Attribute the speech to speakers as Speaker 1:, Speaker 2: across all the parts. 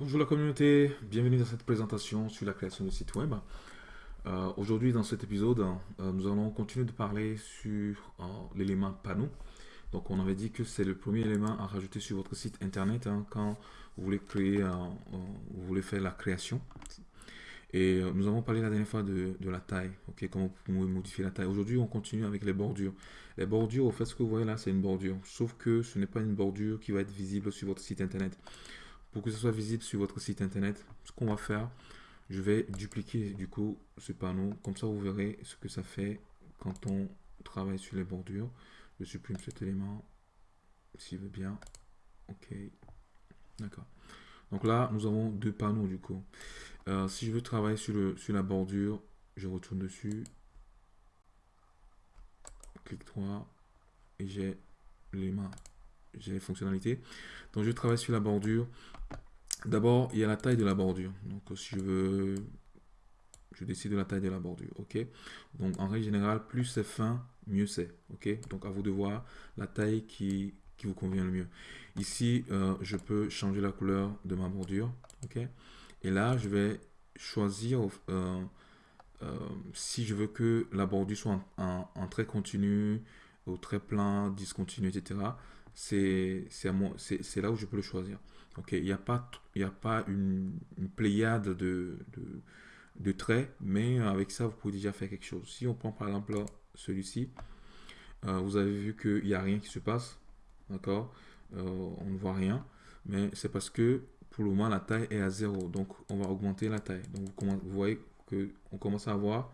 Speaker 1: Bonjour la communauté, bienvenue dans cette présentation sur la création de site web. Euh, aujourd'hui dans cet épisode, euh, nous allons continuer de parler sur euh, l'élément panneau. Donc on avait dit que c'est le premier élément à rajouter sur votre site internet hein, quand vous voulez créer, vous voulez faire la création. Et nous avons parlé la dernière fois de, la taille, ok, comment vous pouvez modifier la taille. Aujourd'hui on continue avec les bordures. Les bordures, au fait ce que vous voyez là c'est une bordure, sauf que ce n'est pas une bordure qui va être visible sur votre site internet. Pour que ce soit visible sur votre site internet, ce qu'on va faire, je vais dupliquer du coup ce panneau. Comme ça, vous verrez ce que ça fait quand on travaille sur les bordures. Je supprime cet élément, s'il veut bien. Ok, d'accord. Donc là, nous avons deux panneaux du coup. Euh, si je veux travailler sur, le, sur la bordure, je retourne dessus. Clic droit et j'ai l'élément j'ai les fonctionnalités. Donc je travaille sur la bordure. D'abord, il y a la taille de la bordure. Donc si je veux, je décide de la taille de la bordure. OK? Donc en règle générale, plus c'est fin, mieux c'est. OK? Donc à vous de voir la taille qui, vous convient le mieux. Ici, euh, je peux changer la couleur de ma bordure. OK? Et là, je vais choisir euh, euh, si je veux que la bordure soit en, en, trait continu, au trait plein, discontinu, etc c'est là où je peux le choisir. Ok, il n'y a pas, il a pas une, pléiade de, de, traits, mais avec ça, vous pouvez déjà faire quelque chose. Si on prend par exemple celui-ci, euh, vous avez vu qu'il n'y a rien qui se passe, d'accord euh, On ne voit rien, mais c'est parce que pour le moment, la taille est à 0, donc on va augmenter la taille. Donc vous, vous voyez qu'on commence à avoir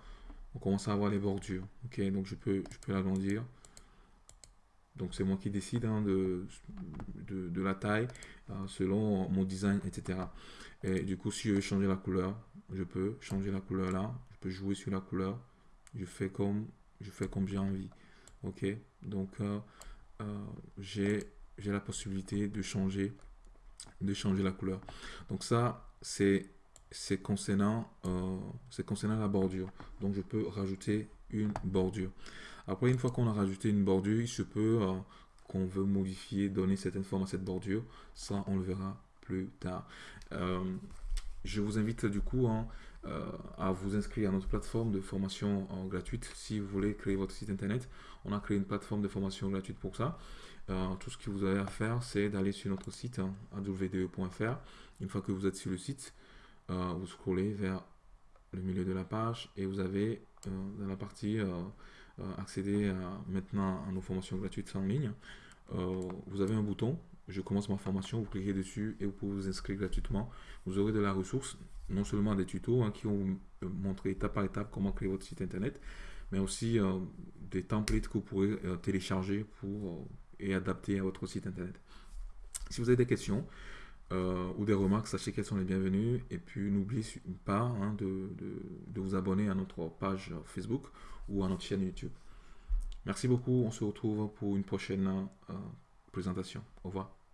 Speaker 1: on commence à avoir les bordures. Ok, donc je peux, je peux l'agrandir. Donc c'est moi qui décide hein, de, de, la taille hein, selon mon design, etc. Et du coup, si je veux changer la couleur, je peux changer la couleur là. Je peux jouer sur la couleur. Je fais comme, je fais comme j'ai envie. Ok? Donc euh, euh, j'ai la possibilité de changer, de changer la couleur. Donc ça, c'est c'est concernant, euh, concernant la bordure. Donc je peux rajouter une bordure. Après, une fois qu'on a rajouté une bordure, il se peut euh, qu'on veut modifier, donner certaines formes à cette bordure. Ça, on le verra plus tard. Euh, je vous invite du coup hein, euh, à vous inscrire à notre plateforme de formation gratuite si vous voulez créer votre site internet. On a créé une plateforme de formation gratuite pour ça. tout ce que vous avez à faire, c'est d'aller sur notre site hein, www.fr. Une fois que vous êtes sur le site, vous scrollez vers le milieu de la page et vous avez dans la partie accéder à, maintenant à nos formations gratuites en ligne, euh, vous avez un bouton, je commence ma formation, vous cliquez dessus et vous pouvez vous inscrire gratuitement. Vous aurez de la ressource, non seulement des tutos hein, qui vont vous montrer étape par étape comment créer votre site internet, mais aussi euh, des templates que vous pourrez télécharger pour, et adapter à votre site internet. Si vous avez des questions, ou des remarques, sachez qu'elles sont les bienvenues. Et puis n'oubliez pas hein, de, de, vous abonner à notre page Facebook ou à notre chaîne YouTube. Merci beaucoup, on se retrouve pour une prochaine euh, présentation. Au revoir.